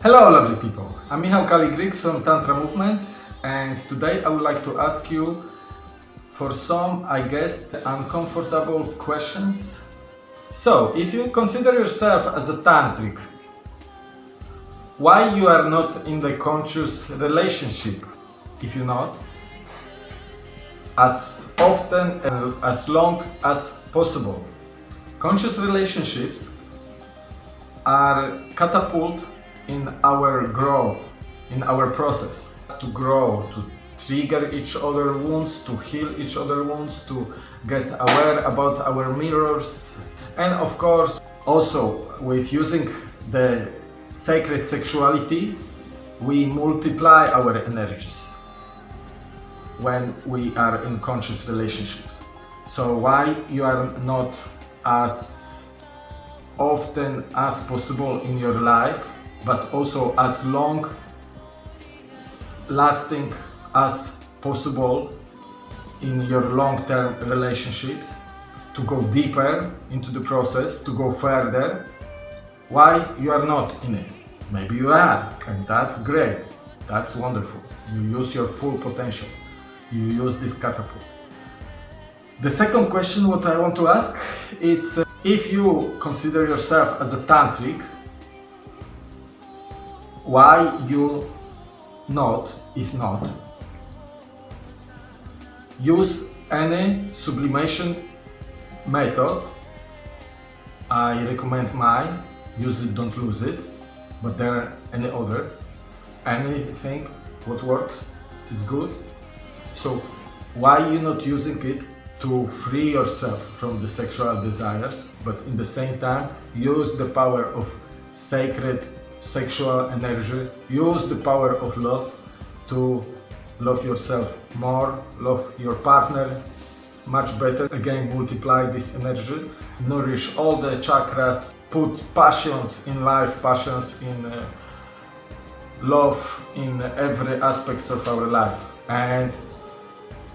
Hello lovely people, I'm Michał Kaligrik from Tantra Movement and today I would like to ask you for some, I guess, uncomfortable questions. So, if you consider yourself as a tantric, why you are not in the conscious relationship? If you're not, as often and as long as possible. Conscious relationships are catapult in our growth, in our process. To grow, to trigger each other wounds, to heal each other wounds, to get aware about our mirrors. And of course, also with using the sacred sexuality, we multiply our energies when we are in conscious relationships. So why you are not as often as possible in your life, but also as long lasting as possible in your long-term relationships to go deeper into the process, to go further. Why you are not in it? Maybe you are, and that's great. That's wonderful. You use your full potential. You use this catapult. The second question what I want to ask is uh, if you consider yourself as a tantric, why you not, is not, use any sublimation method. I recommend mine, use it, don't lose it, but there are any other, anything what works is good. So why you not using it to free yourself from the sexual desires, but in the same time use the power of sacred sexual energy, use the power of love to love yourself more, love your partner much better, again multiply this energy, nourish all the chakras, put passions in life, passions in uh, love in every aspects of our life and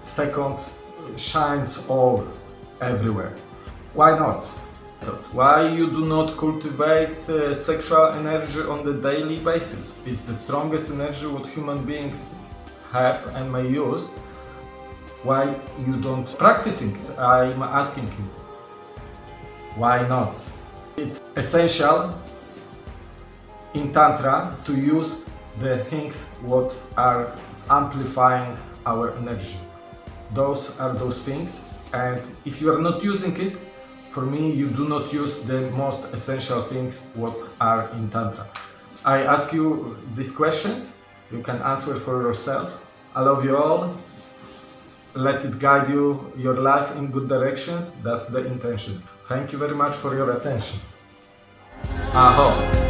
second shines all everywhere. Why not? Why you do not cultivate uh, sexual energy on the daily basis? It's the strongest energy what human beings have and may use. Why you don't practicing it? I'm asking you. Why not? It's essential in Tantra to use the things what are amplifying our energy. Those are those things and if you are not using it, for me you do not use the most essential things what are in Tantra. I ask you these questions, you can answer for yourself. I love you all. Let it guide you, your life in good directions. That's the intention. Thank you very much for your attention. Aho.